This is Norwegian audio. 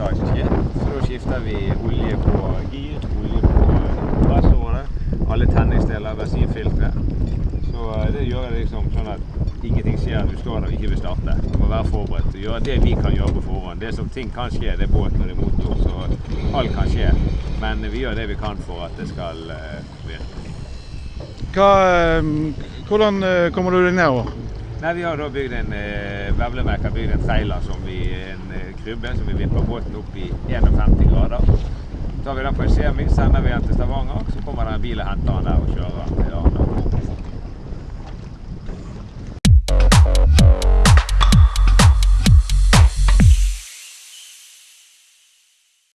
tragiske. Så da skifter vi olje på gir, olje på eh, gassårene, alle tenningsdeler, bensinfiltre. Så eh, det gjør jeg liksom sånn at ingenting skjer når du står der og ikke vil starte. Du må være forberedt og gjøre det vi kan gjøre på forhånd. Det som ting kan skje, det er båt og det er motor, så alt kan skje. Men vi gjør det vi kan for at det skal eh, virke. Hva, hvordan kommer du deg nedover? Nei, Vi har da bygd en eh, Vevlemek har bygd en trailer som vi, en eh, krybbe som vi vipper båten opp i 51 grader. Så tar vi den på en semi, sender vi den til Stavanger. Så kommer det en bil og henter den der og kjører Arendal.